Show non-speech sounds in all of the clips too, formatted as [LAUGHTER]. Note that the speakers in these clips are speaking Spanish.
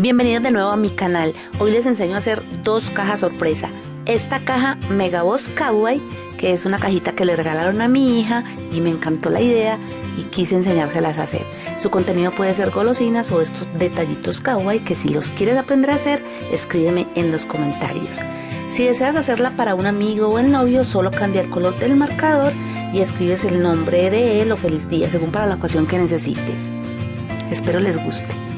Bienvenidos de nuevo a mi canal. Hoy les enseño a hacer dos cajas sorpresa. Esta caja Megaboss Kawaii, que es una cajita que le regalaron a mi hija y me encantó la idea y quise enseñárselas a hacer. Su contenido puede ser golosinas o estos detallitos kawaii que si los quieres aprender a hacer, escríbeme en los comentarios. Si deseas hacerla para un amigo o el novio, solo cambia el color del marcador y escribes el nombre de él o feliz día, según para la ocasión que necesites. Espero les guste.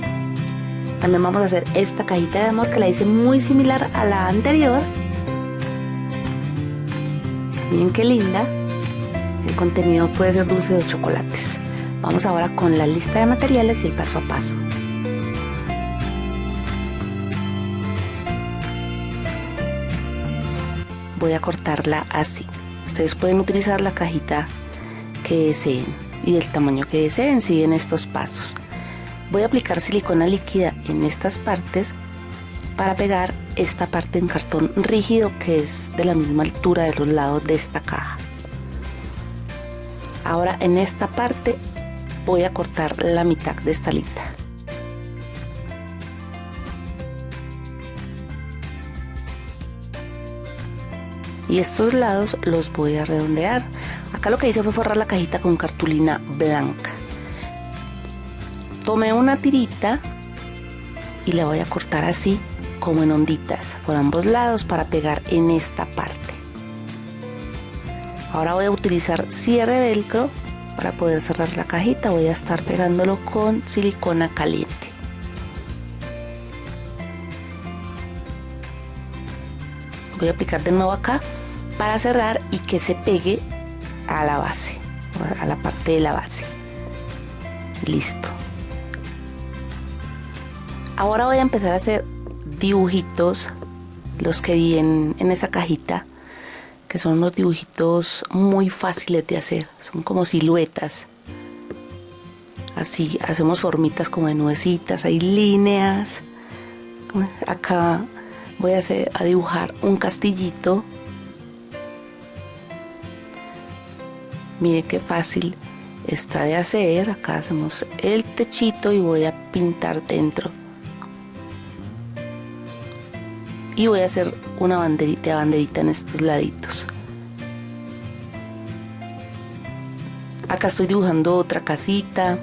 También vamos a hacer esta cajita de amor que la hice muy similar a la anterior. Miren qué linda. El contenido puede ser dulce de chocolates. Vamos ahora con la lista de materiales y el paso a paso. Voy a cortarla así. Ustedes pueden utilizar la cajita que deseen y el tamaño que deseen, siguen estos pasos. Voy a aplicar silicona líquida en estas partes para pegar esta parte en cartón rígido que es de la misma altura de los lados de esta caja. Ahora en esta parte voy a cortar la mitad de esta lista. Y estos lados los voy a redondear. Acá lo que hice fue forrar la cajita con cartulina blanca tomé una tirita y la voy a cortar así como en onditas por ambos lados para pegar en esta parte. Ahora voy a utilizar cierre velcro para poder cerrar la cajita. Voy a estar pegándolo con silicona caliente. Voy a aplicar de nuevo acá para cerrar y que se pegue a la base a la parte de la base. Listo Ahora voy a empezar a hacer dibujitos, los que vi en, esa cajita, que son unos dibujitos muy fáciles de hacer, son como siluetas. Así, hacemos formitas como de nuecitas, hay líneas. Acá voy a, hacer, a dibujar un castillito. Mire qué fácil está de hacer. Acá hacemos el techito y voy a pintar dentro y voy a hacer una banderita banderita en estos laditos. Acá estoy dibujando otra casita.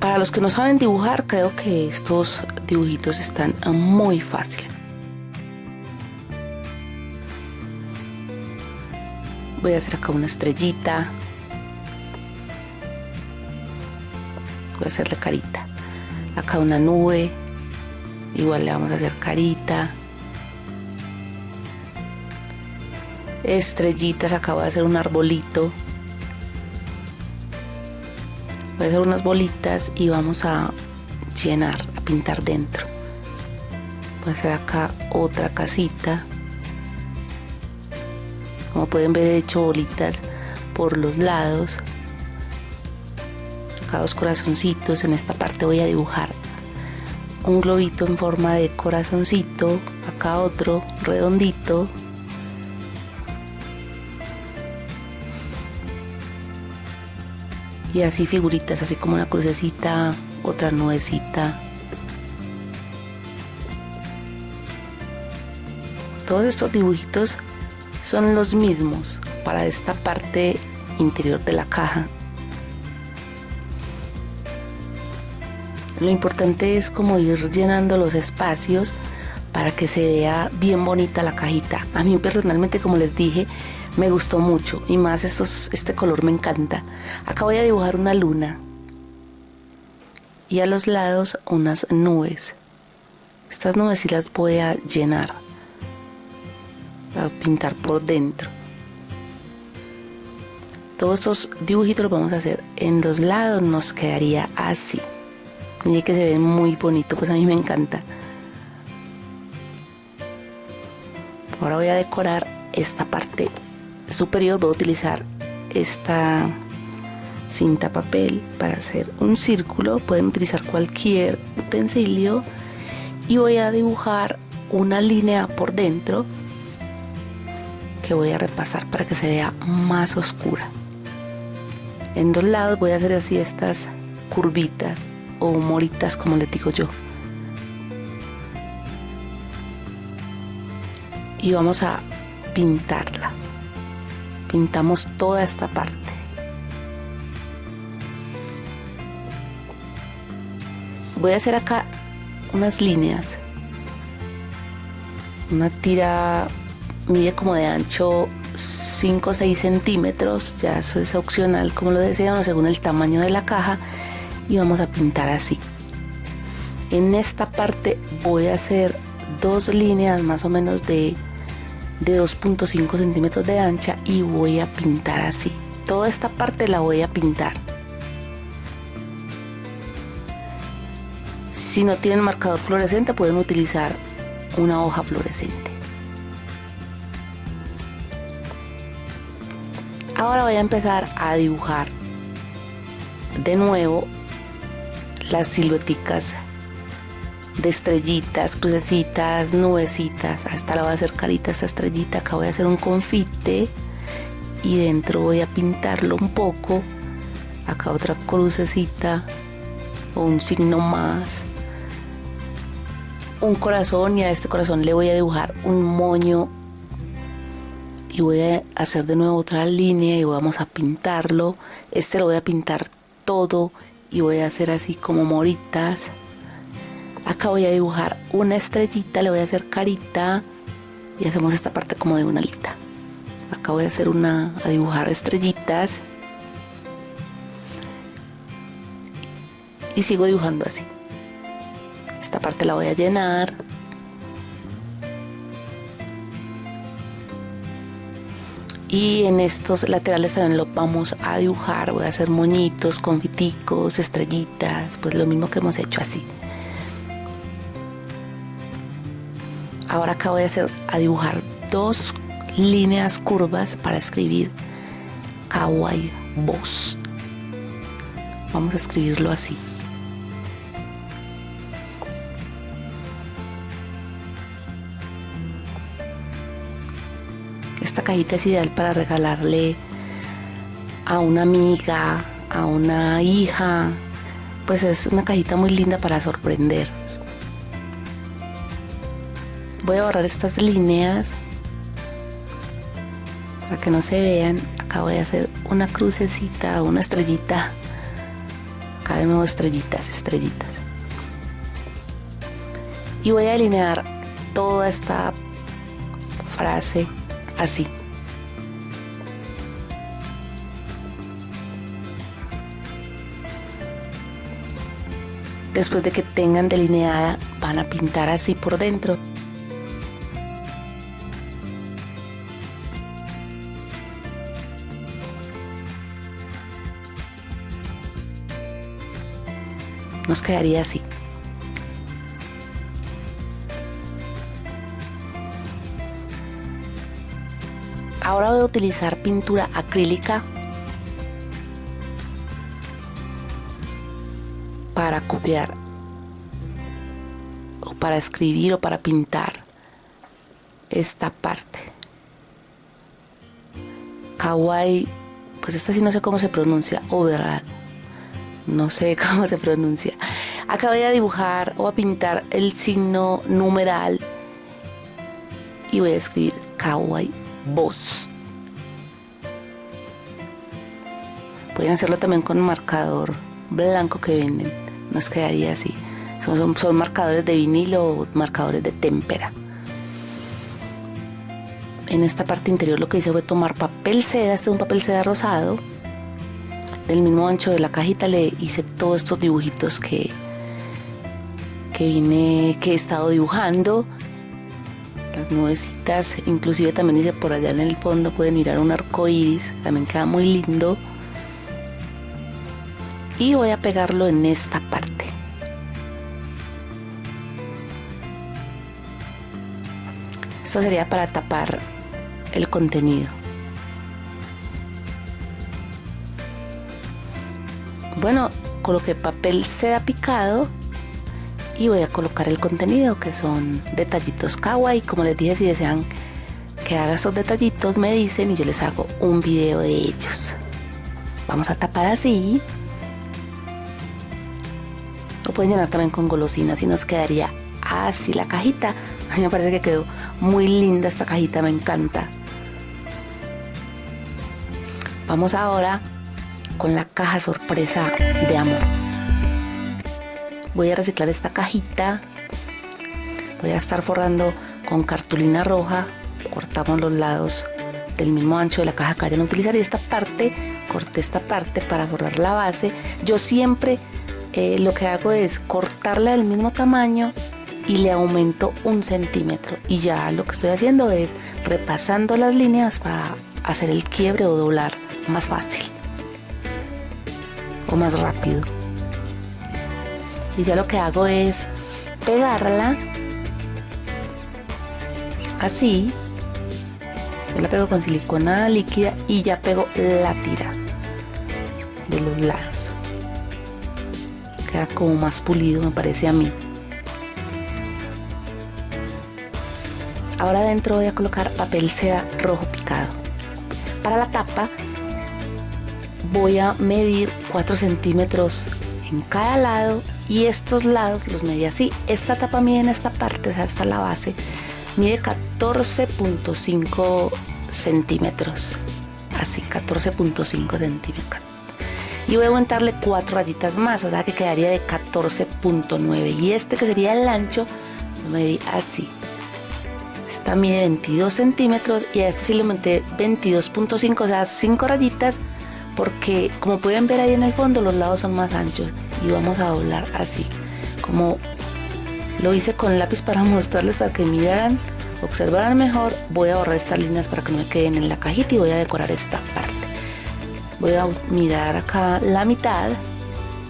Para los que no saben dibujar creo que estos dibujitos están muy fáciles voy a hacer acá una estrellita. Voy a hacerle carita acá una nube. Igual le vamos a hacer carita. Estrellitas acá voy a hacer un arbolito. Voy a hacer unas bolitas y vamos a llenar a pintar dentro. Voy a hacer acá otra casita. Como pueden ver he hecho bolitas por los lados dos corazoncitos. En esta parte voy a dibujar un globito en forma de corazoncito. Acá otro redondito. Y así figuritas, así como una crucecita, otra nubecita. Todos estos dibujitos son los mismos para esta parte interior de la caja Lo importante es como ir llenando los espacios para que se vea bien bonita la cajita. A mí personalmente, como les dije, me gustó mucho y más estos, este color me encanta. Acá voy a dibujar una luna y a los lados unas nubes. Estas nubes sí las voy a llenar, a pintar por dentro. Todos estos dibujitos los vamos a hacer en los lados, nos quedaría así. Mire que se ve muy bonito, pues a mí me encanta. Ahora voy a decorar esta parte superior, voy a utilizar esta cinta papel para hacer un círculo, pueden utilizar cualquier utensilio y voy a dibujar una línea por dentro que voy a repasar para que se vea más oscura. En dos lados voy a hacer así estas curvitas o moritas como les digo yo. Y vamos a pintarla. Pintamos toda esta parte. Voy a hacer acá unas líneas. Una tira mide como de ancho 5 o 6 centímetros, ya eso es opcional como lo desean según el tamaño de la caja y vamos a pintar así. En esta parte voy a hacer dos líneas más o menos de, de 2.5 centímetros de ancha y voy a pintar así. Toda esta parte la voy a pintar. Si no tienen marcador fluorescente pueden utilizar una hoja fluorescente. Ahora voy a empezar a dibujar de nuevo las silueticas de estrellitas, crucecitas, nubecitas. Hasta la voy a hacer carita esta estrellita. Acá voy a hacer un confite y dentro voy a pintarlo un poco. Acá otra crucecita o un signo más. Un corazón y a este corazón le voy a dibujar un moño y voy a hacer de nuevo otra línea y vamos a pintarlo este lo voy a pintar todo y voy a hacer así como moritas. Acá voy a dibujar una estrellita le voy a hacer carita y hacemos esta parte como de una alita. Acá voy a hacer una a dibujar estrellitas. Y sigo dibujando así. Esta parte la voy a llenar y en estos laterales también lo vamos a dibujar voy a hacer moñitos confiticos estrellitas pues lo mismo que hemos hecho así. Ahora acá voy a hacer a dibujar dos líneas curvas para escribir kawaii boss vamos a escribirlo así cajita es ideal para regalarle a una amiga, a una hija. Pues es una cajita muy linda para sorprender. Voy a borrar estas líneas para que no se vean. Acá voy a hacer una crucecita, una estrellita. Acá de nuevo estrellitas, estrellitas. Y voy a delinear toda esta frase así. Después de que tengan delineada, van a pintar así por dentro. Nos quedaría así. Ahora voy a utilizar pintura acrílica para copiar o para escribir o para pintar esta parte. Kawaii, pues esta sí no sé cómo se pronuncia, overall. No sé [LAUGHS] cómo se pronuncia. Acá voy a dibujar o a pintar el signo numeral y voy a escribir kawaii voz. Pueden hacerlo también con marcador blanco que venden. Nos quedaría así. Son, marcadores de vinilo o marcadores de témpera. En esta parte interior lo que hice fue tomar papel seda, este es un papel seda rosado. Del mismo ancho de la cajita le hice todos estos dibujitos que, que vine, que he estado dibujando las inclusive también dice por allá en el fondo pueden mirar un arco iris, también queda muy lindo. Y voy a pegarlo en esta parte. Esto sería para tapar el contenido. Bueno, coloqué papel seda picado y voy a colocar el contenido que son detallitos kawaii como les dije si desean que haga esos detallitos me dicen y yo les hago un video de ellos vamos a tapar así Lo pueden llenar también con golosinas y nos quedaría así la cajita. [LAUGHS] A mí me parece que quedó muy linda esta cajita, me encanta. Vamos ahora con la caja sorpresa de amor. Voy a reciclar esta cajita. Voy a estar forrando con cartulina roja. Cortamos los lados del mismo ancho de la caja que vayan a utilizar y esta parte, corté esta parte para forrar la base. Yo siempre eh, lo que hago es cortarla del mismo tamaño y le aumento un centímetro y ya lo que estoy haciendo es repasando las líneas para hacer el quiebre o doblar más fácil o más rápido y ya lo que hago es pegarla así. Yo la pego con silicona líquida y ya pego la tira de los lados. Queda como más pulido me parece a mí. Ahora adentro voy a colocar papel seda rojo picado. Para la tapa voy a medir 4 centímetros en cada lado y estos lados los medí así. Esta tapa mide en esta parte, o sea hasta la base mide 14.5 centímetros. Así 14.5 centímetros. Y voy a aumentarle cuatro rayitas más o sea que quedaría de 14.9 y este que sería el ancho lo medí así. Esta mide 22 centímetros y a este sí le aumenté 22.5 o sea 5 rayitas porque como pueden ver ahí en el fondo los lados son más anchos y vamos a doblar así como lo hice con lápiz para mostrarles para que miraran observaran mejor. Voy a borrar estas líneas para que no me queden en la cajita y voy a decorar esta parte. Voy a mirar acá la mitad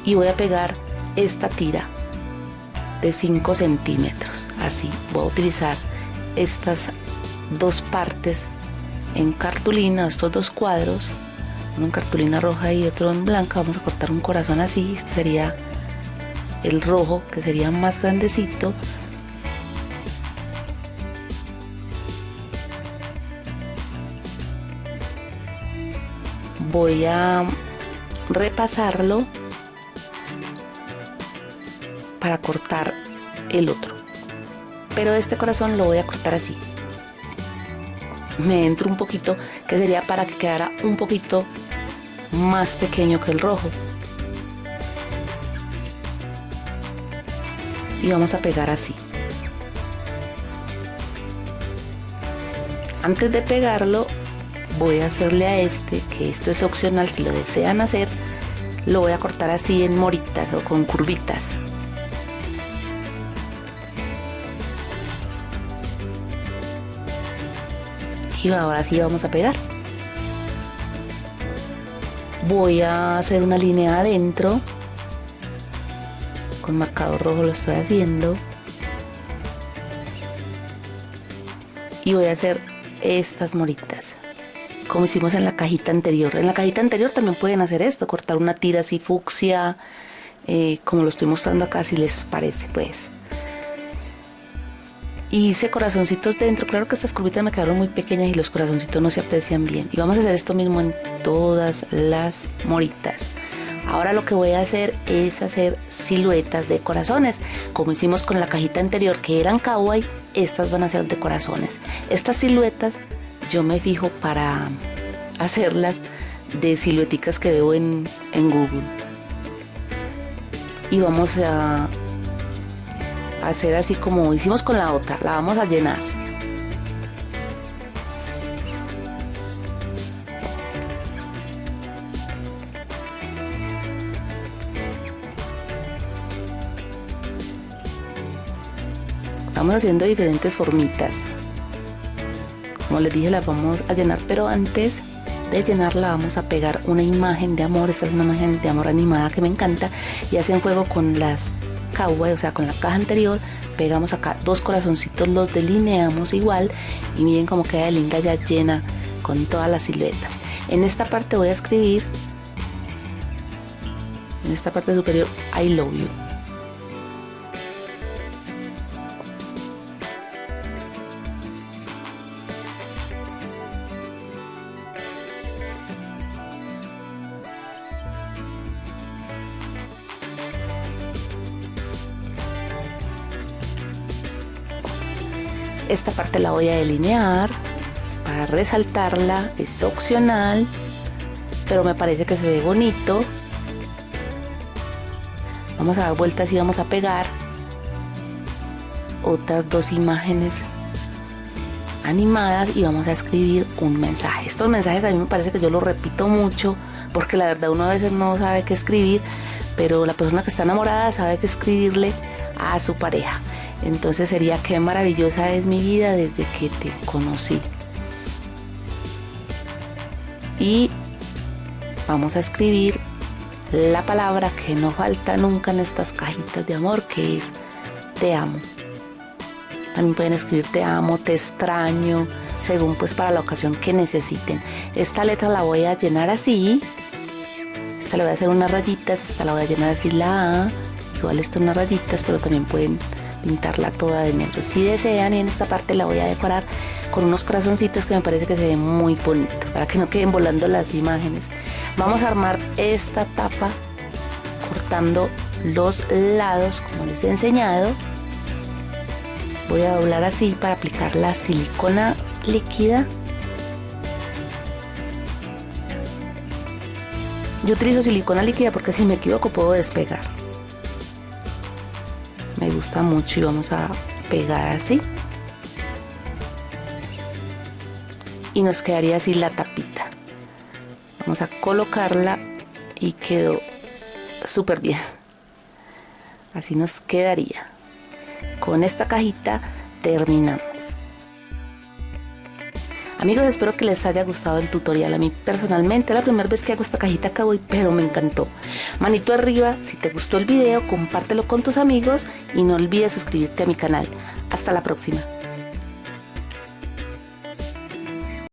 y voy a pegar esta tira de 5 centímetros. Así voy a utilizar estas dos partes en cartulina estos dos cuadros uno en cartulina roja y otro en blanca vamos a cortar un corazón así este sería el rojo que sería más grandecito. Voy a repasarlo para cortar el otro. Pero este corazón lo voy a cortar así. Me entro un poquito que sería para que quedara un poquito más pequeño que el rojo. Y vamos a pegar así. Antes de pegarlo voy a hacerle a este que esto es opcional si lo desean hacer lo voy a cortar así en moritas o con curvitas. Y ahora sí vamos a pegar voy a hacer una línea adentro. Con marcador rojo lo estoy haciendo. Y voy a hacer estas moritas. Como hicimos en la cajita anterior. En la cajita anterior también pueden hacer esto cortar una tira así fucsia eh, como lo estoy mostrando acá si les parece pues hice corazoncitos dentro. Claro que estas curvitas me quedaron muy pequeñas y los corazoncitos no se aprecian bien. Y vamos a hacer esto mismo en todas las moritas. Ahora lo que voy a hacer es hacer siluetas de corazones. Como hicimos con la cajita anterior que eran kawaii, estas van a ser de corazones. Estas siluetas yo me fijo para hacerlas de silueticas que veo en, en Google. Y vamos a hacer así como hicimos con la otra la vamos a llenar. Vamos haciendo diferentes formitas. Como les dije las vamos a llenar pero antes de llenarla vamos a pegar una imagen de amor esta es una imagen de amor animada que me encanta y hacen juego con las o sea con la caja anterior pegamos acá dos corazoncitos los delineamos igual y miren cómo queda linda ya llena con todas las siluetas. En esta parte voy a escribir en esta parte superior I love you Esta parte la voy a delinear para resaltarla, es opcional, pero me parece que se ve bonito. Vamos a dar vueltas y vamos a pegar otras dos imágenes animadas y vamos a escribir un mensaje. Estos mensajes a mí me parece que yo los repito mucho porque la verdad uno a veces no sabe qué escribir, pero la persona que está enamorada sabe qué escribirle a su pareja. Entonces sería qué maravillosa es mi vida desde que te conocí. Y vamos a escribir la palabra que no falta nunca en estas cajitas de amor, que es te amo. También pueden escribir te amo, te extraño, según pues para la ocasión que necesiten. Esta letra la voy a llenar así. Esta le voy a hacer unas rayitas, esta la voy a llenar así la A. Igual estas unas rayitas, pero también pueden pintarla toda de negro. Si desean en esta parte la voy a decorar con unos corazoncitos que me parece que se ve muy bonito para que no queden volando las imágenes. Vamos a armar esta tapa cortando los lados como les he enseñado. Voy a doblar así para aplicar la silicona líquida. Yo utilizo silicona líquida porque si me equivoco puedo despegar gusta mucho y vamos a pegar así. Y nos quedaría así la tapita. Vamos a colocarla y quedó súper bien. Así nos quedaría. Con esta cajita terminamos Amigos, espero que les haya gustado el tutorial. A mí personalmente la primera vez que hago esta cajita cowboy, pero me encantó. Manito arriba, si te gustó el video, compártelo con tus amigos y no olvides suscribirte a mi canal. Hasta la próxima.